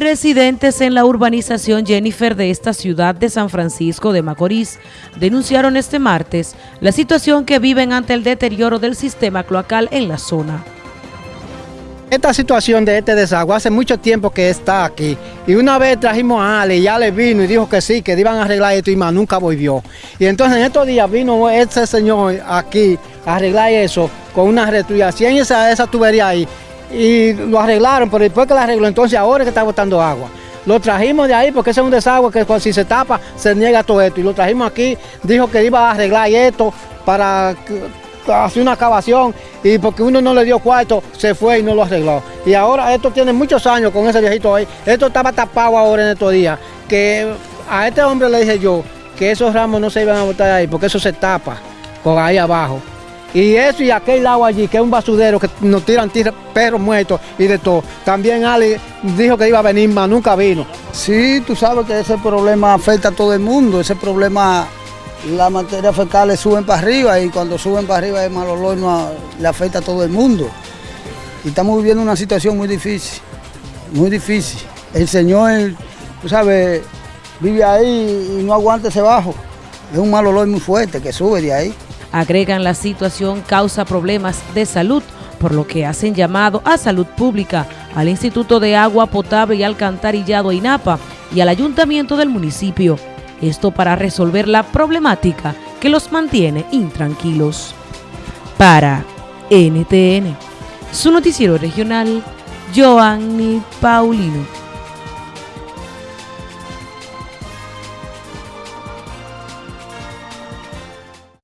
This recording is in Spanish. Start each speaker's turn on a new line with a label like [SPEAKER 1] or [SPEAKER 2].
[SPEAKER 1] Residentes en la urbanización Jennifer de esta ciudad de San Francisco de Macorís denunciaron este martes la situación que viven ante el deterioro del sistema cloacal en la zona.
[SPEAKER 2] Esta situación de este desagüe hace mucho tiempo que está aquí y una vez trajimos a Ale y Ale vino y dijo que sí, que iban a arreglar esto y más nunca volvió. Y entonces en estos días vino ese señor aquí a arreglar eso con una retuyación esa, esa tubería ahí y lo arreglaron, pero después que lo arregló, entonces ahora es que está botando agua. Lo trajimos de ahí porque ese es un desagüe que si se tapa se niega todo esto. Y lo trajimos aquí, dijo que iba a arreglar esto para hacer una excavación y porque uno no le dio cuarto, se fue y no lo arregló. Y ahora esto tiene muchos años con ese viejito ahí. Esto estaba tapado ahora en estos días. Que a este hombre le dije yo que esos ramos no se iban a botar ahí porque eso se tapa con ahí abajo. Y eso y aquel lado allí, que es un basurero que nos tiran perros muertos y de todo. También Ale dijo que iba a venir, mas nunca vino.
[SPEAKER 3] Sí, tú sabes que ese problema afecta a todo el mundo. Ese problema, las materias fecales suben para arriba y cuando suben para arriba el mal olor no, le afecta a todo el mundo. Y estamos viviendo una situación muy difícil, muy difícil. El Señor, tú sabes, vive ahí y no aguanta ese bajo. Es un mal olor muy fuerte que sube de ahí.
[SPEAKER 1] Agregan la situación causa problemas de salud, por lo que hacen llamado a salud pública, al Instituto de Agua Potable y Alcantarillado INAPA y al Ayuntamiento del municipio. Esto para resolver la problemática que los mantiene intranquilos. Para NTN, su noticiero regional, Joanny Paulino.